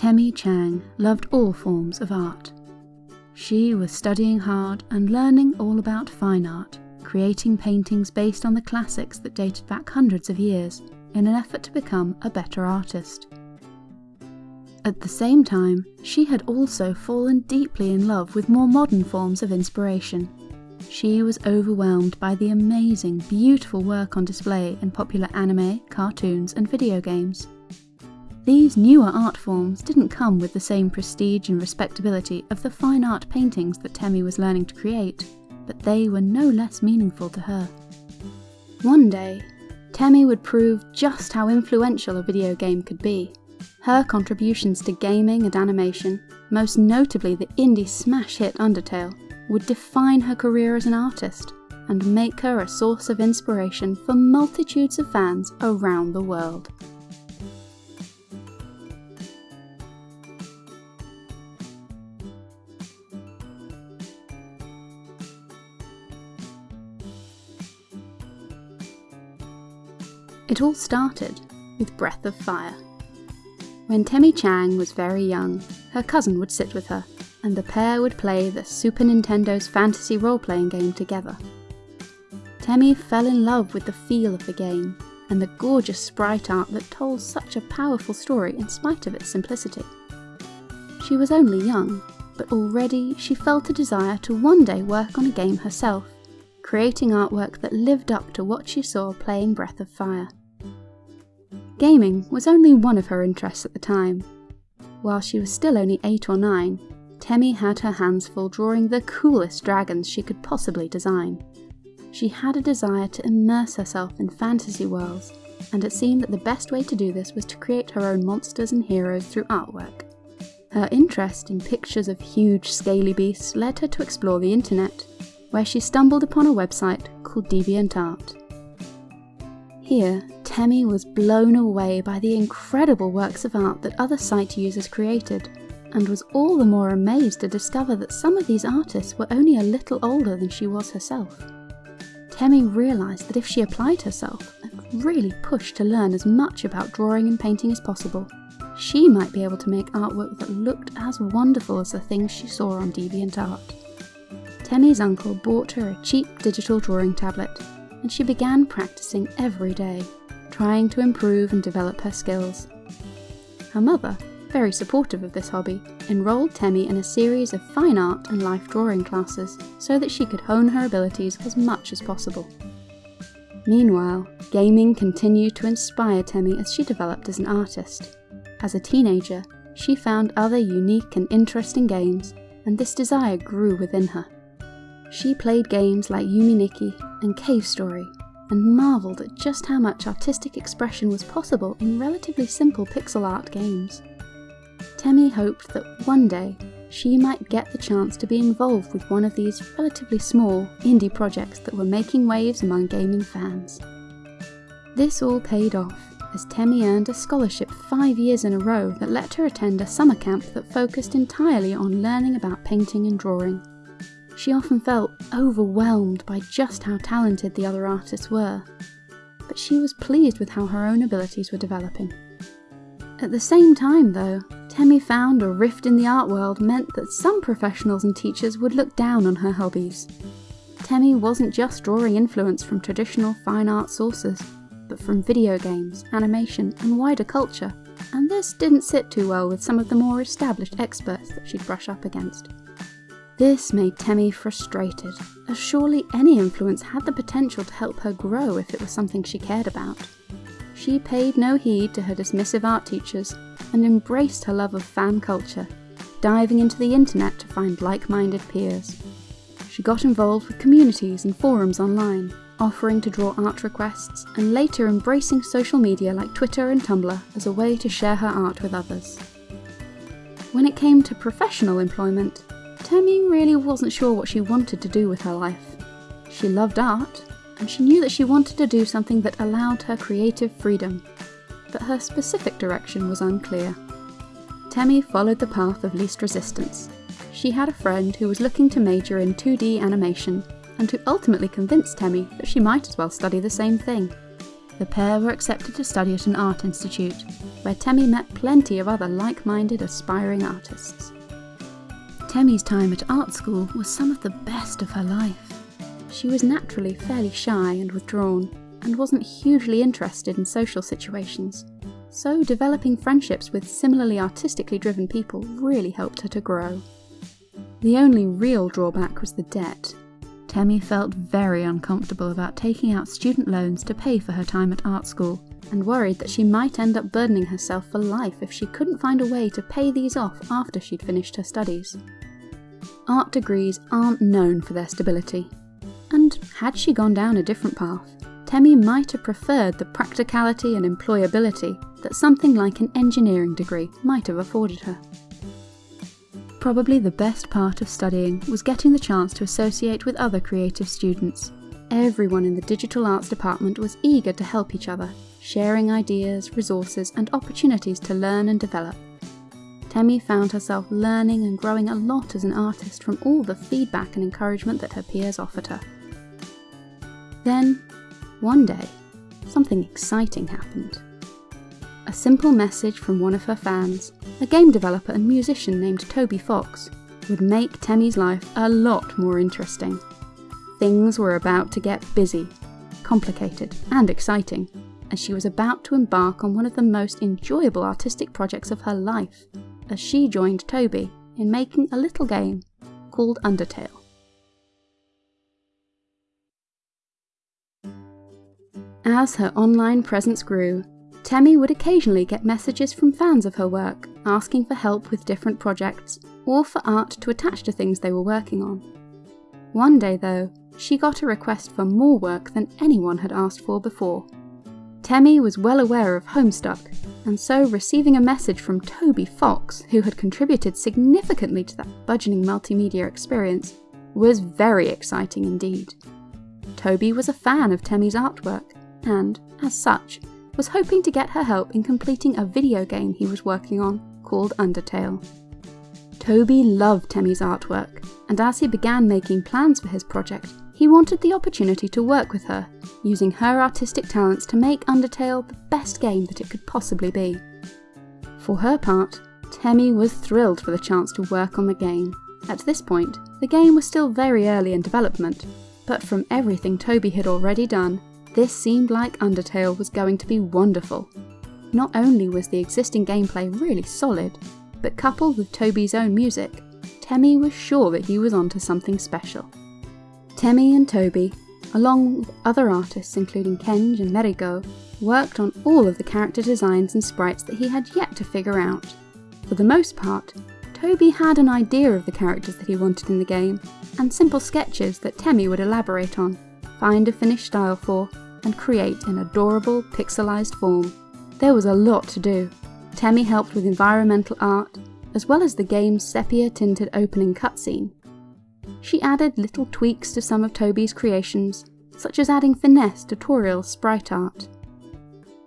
Temmie Chang loved all forms of art. She was studying hard and learning all about fine art, creating paintings based on the classics that dated back hundreds of years in an effort to become a better artist. At the same time, she had also fallen deeply in love with more modern forms of inspiration. She was overwhelmed by the amazing, beautiful work on display in popular anime, cartoons, and video games. These newer art forms didn't come with the same prestige and respectability of the fine art paintings that Temmie was learning to create, but they were no less meaningful to her. One day, Temmie would prove just how influential a video game could be. Her contributions to gaming and animation, most notably the indie smash hit Undertale, would define her career as an artist and make her a source of inspiration for multitudes of fans around the world. It all started with Breath of Fire. When Temmie Chang was very young, her cousin would sit with her, and the pair would play the Super Nintendo's fantasy role-playing game together. Temmie fell in love with the feel of the game, and the gorgeous sprite art that told such a powerful story in spite of its simplicity. She was only young, but already she felt a desire to one day work on a game herself, creating artwork that lived up to what she saw playing Breath of Fire. Gaming was only one of her interests at the time. While she was still only 8 or 9, Temmie had her hands full drawing the coolest dragons she could possibly design. She had a desire to immerse herself in fantasy worlds, and it seemed that the best way to do this was to create her own monsters and heroes through artwork. Her interest in pictures of huge, scaly beasts led her to explore the internet, where she stumbled upon a website called DeviantArt. Here, Temmie was blown away by the incredible works of art that other site users created, and was all the more amazed to discover that some of these artists were only a little older than she was herself. Temmie realised that if she applied herself and really pushed to learn as much about drawing and painting as possible, she might be able to make artwork that looked as wonderful as the things she saw on DeviantArt. Temmie's uncle bought her a cheap digital drawing tablet and she began practicing every day, trying to improve and develop her skills. Her mother, very supportive of this hobby, enrolled Temmie in a series of fine art and life drawing classes so that she could hone her abilities as much as possible. Meanwhile, gaming continued to inspire Temmie as she developed as an artist. As a teenager, she found other unique and interesting games, and this desire grew within her. She played games like Yume Nikki and Cave Story, and marvelled at just how much artistic expression was possible in relatively simple pixel art games. Temmie hoped that one day she might get the chance to be involved with one of these relatively small indie projects that were making waves among gaming fans. This all paid off as Temmie earned a scholarship five years in a row that let her attend a summer camp that focused entirely on learning about painting and drawing. She often felt overwhelmed by just how talented the other artists were, but she was pleased with how her own abilities were developing. At the same time, though, Temmie found a rift in the art world meant that some professionals and teachers would look down on her hobbies. Temmie wasn't just drawing influence from traditional fine art sources, but from video games, animation, and wider culture, and this didn't sit too well with some of the more established experts that she'd brush up against. This made Temmie frustrated, as surely any influence had the potential to help her grow if it was something she cared about. She paid no heed to her dismissive art teachers and embraced her love of fan culture, diving into the internet to find like-minded peers. She got involved with communities and forums online, offering to draw art requests and later embracing social media like Twitter and Tumblr as a way to share her art with others. When it came to professional employment, Temmie really wasn't sure what she wanted to do with her life. She loved art, and she knew that she wanted to do something that allowed her creative freedom, but her specific direction was unclear. Temmie followed the path of least resistance. She had a friend who was looking to major in 2D animation, and who ultimately convinced Temmie that she might as well study the same thing. the pair were accepted to study at an art institute, where Temmie met plenty of other like-minded aspiring artists. Temmie's time at art school was some of the best of her life. She was naturally fairly shy and withdrawn, and wasn't hugely interested in social situations, so developing friendships with similarly artistically driven people really helped her to grow. The only real drawback was the debt. Temmie felt very uncomfortable about taking out student loans to pay for her time at art school, and worried that she might end up burdening herself for life if she couldn't find a way to pay these off after she'd finished her studies. Art degrees aren't known for their stability, and had she gone down a different path, Temmie might have preferred the practicality and employability that something like an engineering degree might have afforded her. Probably the best part of studying was getting the chance to associate with other creative students. Everyone in the digital arts department was eager to help each other, sharing ideas, resources and opportunities to learn and develop. Temmie found herself learning and growing a lot as an artist from all the feedback and encouragement that her peers offered her. Then, one day, something exciting happened. A simple message from one of her fans, a game developer and musician named Toby Fox, would make Temmie's life a lot more interesting. Things were about to get busy, complicated, and exciting, as she was about to embark on one of the most enjoyable artistic projects of her life, as she joined Toby in making a little game called Undertale. As her online presence grew, Temmie would occasionally get messages from fans of her work asking for help with different projects or for art to attach to things they were working on. One day, though, she got a request for more work than anyone had asked for before. Temmie was well aware of Homestuck, and so receiving a message from Toby Fox, who had contributed significantly to that budgeting multimedia experience, was very exciting indeed. Toby was a fan of Temmie's artwork and, as such, was hoping to get her help in completing a video game he was working on called Undertale. Toby loved Temmie's artwork, and as he began making plans for his project, he wanted the opportunity to work with her, using her artistic talents to make Undertale the best game that it could possibly be. For her part, Temmie was thrilled for the chance to work on the game. At this point, the game was still very early in development, but from everything Toby had already done, this seemed like Undertale was going to be wonderful. Not only was the existing gameplay really solid, but coupled with Toby's own music, Temmie was sure that he was onto something special. Temmie and Toby, along with other artists including Kenj and Merrigo, worked on all of the character designs and sprites that he had yet to figure out. For the most part, Toby had an idea of the characters that he wanted in the game, and simple sketches that Temmie would elaborate on, find a finished style for, and create an adorable pixelized form. There was a lot to do. Temmie helped with environmental art, as well as the game's sepia-tinted opening cutscene. She added little tweaks to some of Toby's creations, such as adding finesse to tutorial sprite art.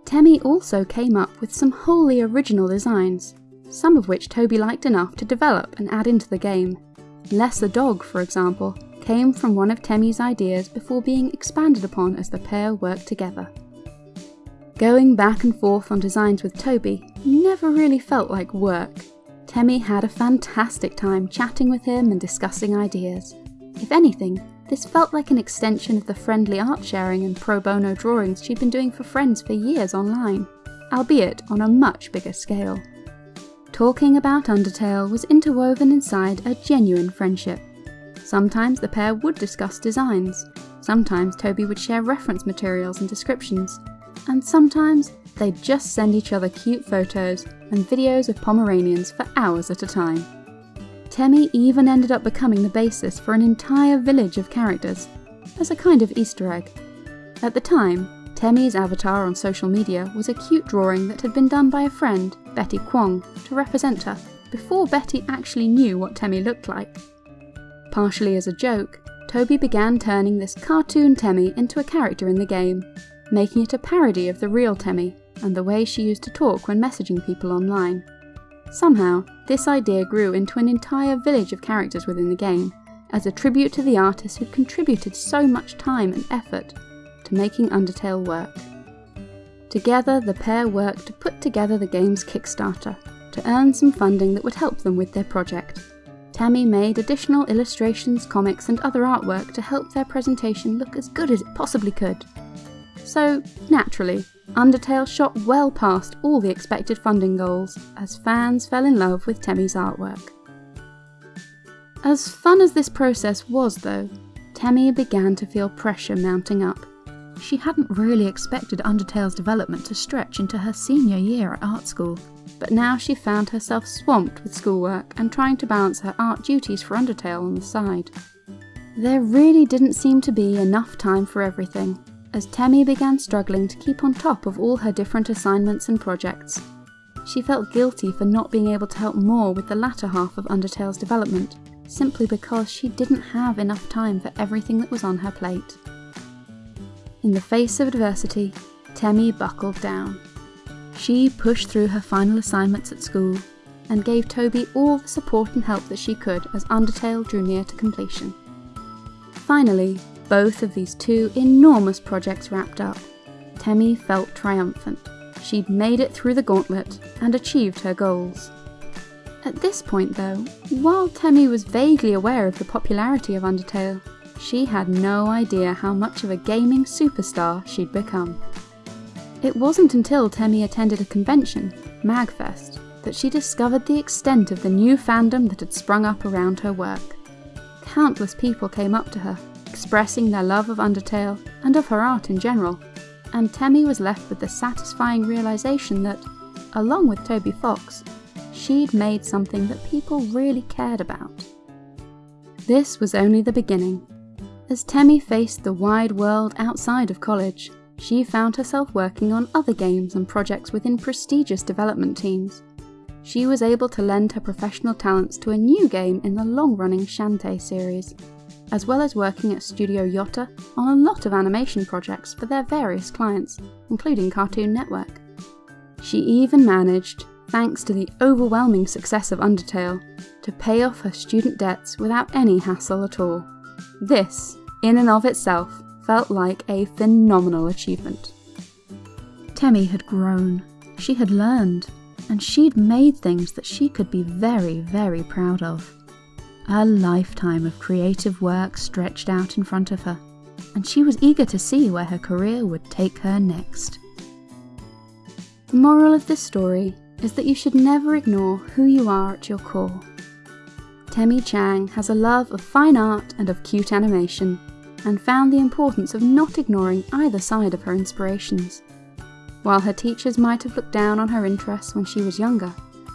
Temmie also came up with some wholly original designs, some of which Toby liked enough to develop and add into the game. Lesser dog, for example, came from one of Temmie's ideas before being expanded upon as the pair worked together. Going back and forth on designs with Toby never really felt like work. Temmie had a fantastic time chatting with him and discussing ideas. If anything, this felt like an extension of the friendly art sharing and pro bono drawings she'd been doing for friends for years online, albeit on a much bigger scale. Talking about Undertale was interwoven inside a genuine friendship. Sometimes the pair would discuss designs, sometimes Toby would share reference materials and descriptions, and sometimes they'd just send each other cute photos and videos of Pomeranians for hours at a time. Temmie even ended up becoming the basis for an entire village of characters, as a kind of Easter egg. At the time, Temmie's avatar on social media was a cute drawing that had been done by a friend, Betty Kwong, to represent her, before Betty actually knew what Temmie looked like. Partially as a joke, Toby began turning this cartoon Temmie into a character in the game, making it a parody of the real Temmie and the way she used to talk when messaging people online. Somehow, this idea grew into an entire village of characters within the game, as a tribute to the artist who'd contributed so much time and effort to making Undertale work. Together, the pair worked to put together the game's Kickstarter to earn some funding that would help them with their project. Temmie made additional illustrations, comics, and other artwork to help their presentation look as good as it possibly could. So, naturally, Undertale shot well past all the expected funding goals as fans fell in love with Temmie's artwork. As fun as this process was, though, Temmie began to feel pressure mounting up. She hadn't really expected Undertale's development to stretch into her senior year at art school, but now she found herself swamped with schoolwork and trying to balance her art duties for Undertale on the side. There really didn't seem to be enough time for everything, as Temmie began struggling to keep on top of all her different assignments and projects. She felt guilty for not being able to help more with the latter half of Undertale's development, simply because she didn't have enough time for everything that was on her plate. In the face of adversity, Temmie buckled down. She pushed through her final assignments at school and gave Toby all the support and help that she could as Undertale drew near to completion. Finally, both of these two enormous projects wrapped up. Temmie felt triumphant. She'd made it through the gauntlet and achieved her goals. At this point, though, while Temmie was vaguely aware of the popularity of Undertale, she had no idea how much of a gaming superstar she'd become. It wasn't until Temmie attended a convention, MagFest, that she discovered the extent of the new fandom that had sprung up around her work. Countless people came up to her, expressing their love of Undertale and of her art in general, and Temmie was left with the satisfying realization that, along with Toby Fox, she'd made something that people really cared about. This was only the beginning. As Temmie faced the wide world outside of college, she found herself working on other games and projects within prestigious development teams. She was able to lend her professional talents to a new game in the long-running Shantae series, as well as working at Studio Yotta on a lot of animation projects for their various clients, including Cartoon Network. She even managed thanks to the overwhelming success of Undertale, to pay off her student debts without any hassle at all. This, in and of itself, felt like a phenomenal achievement. Temmie had grown, she had learned, and she'd made things that she could be very, very proud of. A lifetime of creative work stretched out in front of her, and she was eager to see where her career would take her next. The moral of this story is that you should never ignore who you are at your core. Temmie Chang has a love of fine art and of cute animation, and found the importance of not ignoring either side of her inspirations. While her teachers might have looked down on her interests when she was younger,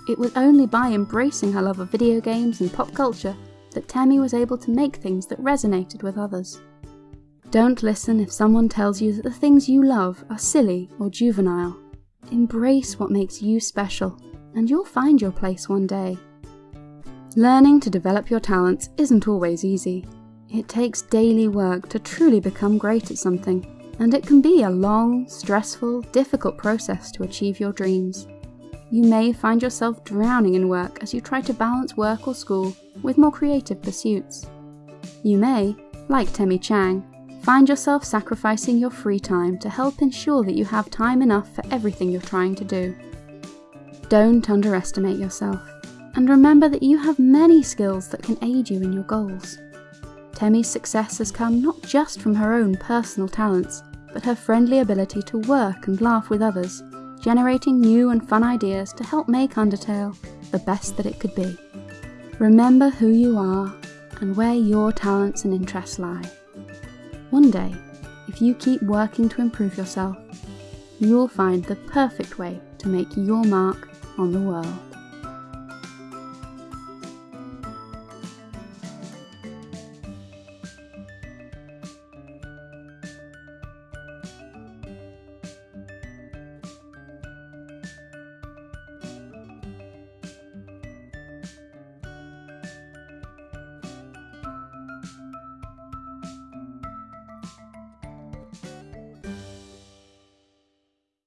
it was only by embracing her love of video games and pop culture that Tammy was able to make things that resonated with others. Don't listen if someone tells you that the things you love are silly or juvenile. Embrace what makes you special, and you'll find your place one day. Learning to develop your talents isn't always easy. It takes daily work to truly become great at something, and it can be a long, stressful, difficult process to achieve your dreams. You may find yourself drowning in work as you try to balance work or school with more creative pursuits. You may, like Temmie Chang, Find yourself sacrificing your free time to help ensure that you have time enough for everything you're trying to do. Don't underestimate yourself, and remember that you have many skills that can aid you in your goals. Temmie's success has come not just from her own personal talents, but her friendly ability to work and laugh with others, generating new and fun ideas to help make Undertale the best that it could be. Remember who you are and where your talents and interests lie. One day, if you keep working to improve yourself, you'll find the perfect way to make your mark on the world.